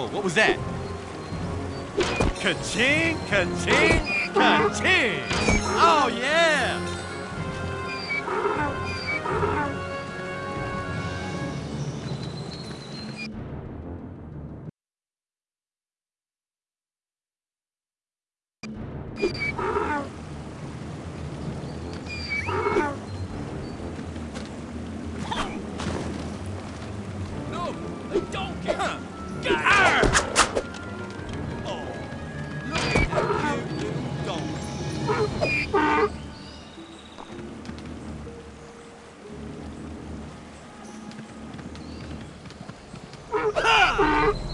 Whoa, what was that? Ka-ching, ka-ching, ka-ching! Oh, yeah! Ha ha ha!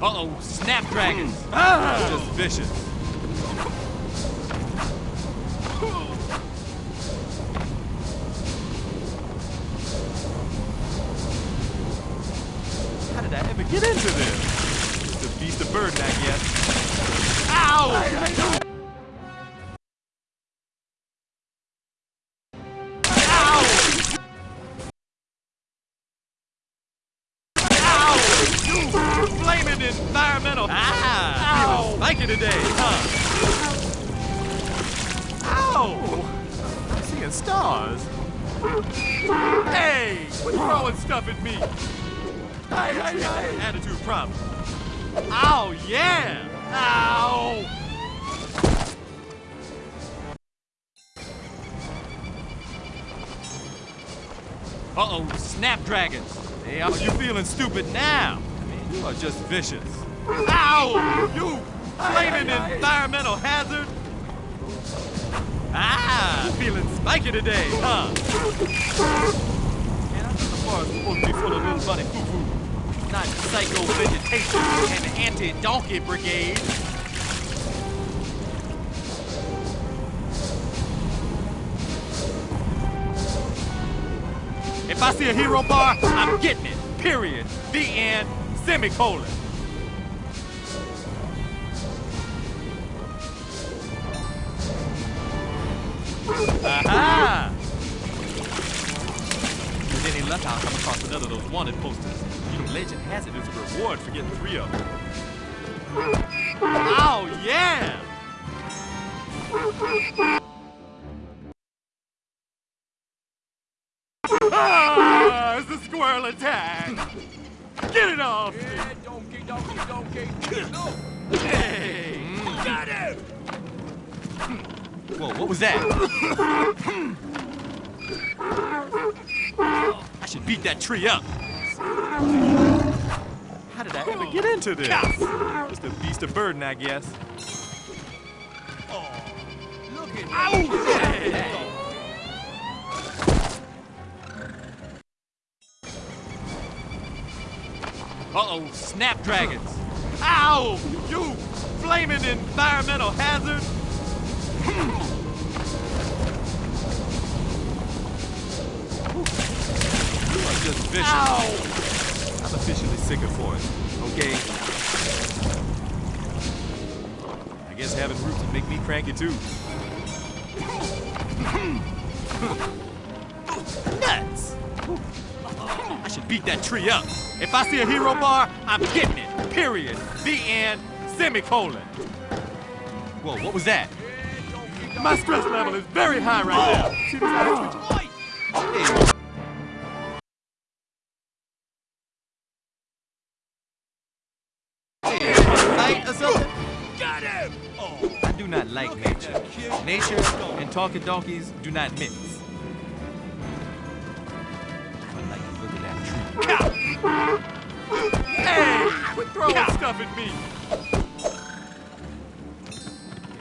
Uh-oh, snapdragons. Ah! Just vicious. Today, huh? Ow! I'm seeing stars. Hey! Quit throwing stuff at me. Aye, aye, aye. Attitude problem. Ow, yeah! Ow! Uh-oh, snapdragons. Hey, are you feeling stupid now? You are just vicious. Ow! You flaming environmental hazard! Ah, feeling spiky today, huh? Man, I thought the forest supposed to be full of bunny foo-foo. Not psycho vegetation and the anti-donkey brigade. If I see a hero bar, I'm getting it. Period. The end. Semicolon. Any luck, I'll come across another of those wanted posters. You know, legend has it there's a reward for getting three of them. Oh, yeah! Ah, it's the squirrel attack! Get it off! Yeah, donkey, donkey, donkey! No! Hey! Got him! Whoa, what was that? Beat that tree up. How did I ever get into this? Just a beast of burden, I guess. Oh, look at! Uh-oh, snapdragons. Ow! You flaming environmental hazard! Hmm. Just vicious. I'm officially sick of forest, okay? I guess having roots would make me cranky too. Nuts! I should beat that tree up. If I see a hero bar, I'm getting it. Period. The end. Semicolon. Whoa, what was that? My stress level is very high right now. Oh. See this eye twitching? Hey. Hey, talking donkeys do not mix. Like look that tree. Hey! Quit throwing stuff at me!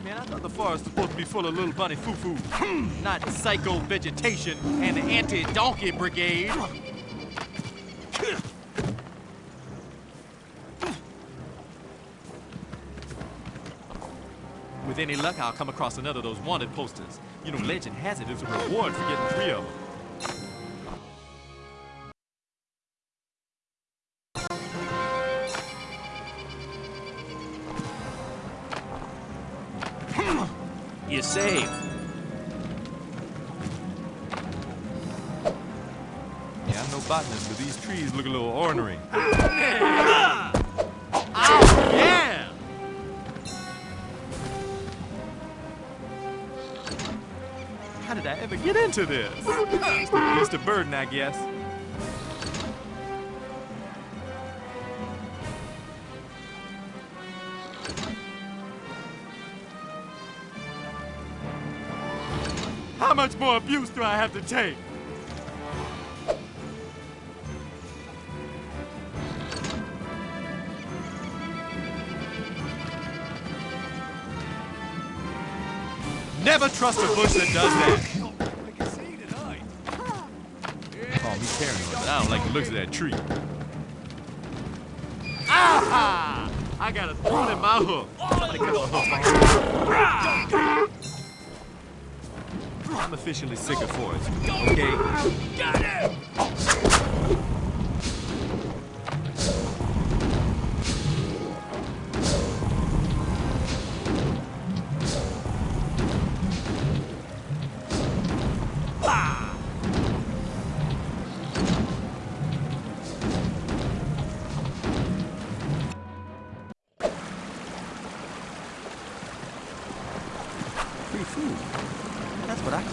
Man, I thought the forest was supposed to be full of little bunny foo-foo, hmm. not psycho vegetation and the anti-donkey brigade. With any luck, I'll come across another of those wanted posters. You know, legend has it there's a reward for getting three of them. You're safe. Yeah, I'm no botanist, but these trees look a little ornery. I ever get into this? Mr. Burden, I guess. How much more abuse do I have to take? Never trust a bush that does that. I can see tonight. Paranoid, but I don't like the looks of that tree. Ah! I got a thorn in my hook. Hook. I'm officially sick of forest, okay?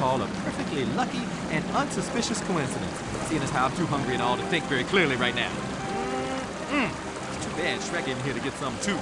Call a perfectly lucky and unsuspicious coincidence, seeing as how I'm too hungry and all to think very clearly right now. Mm. It's too bad Shrek isn't here to get some too.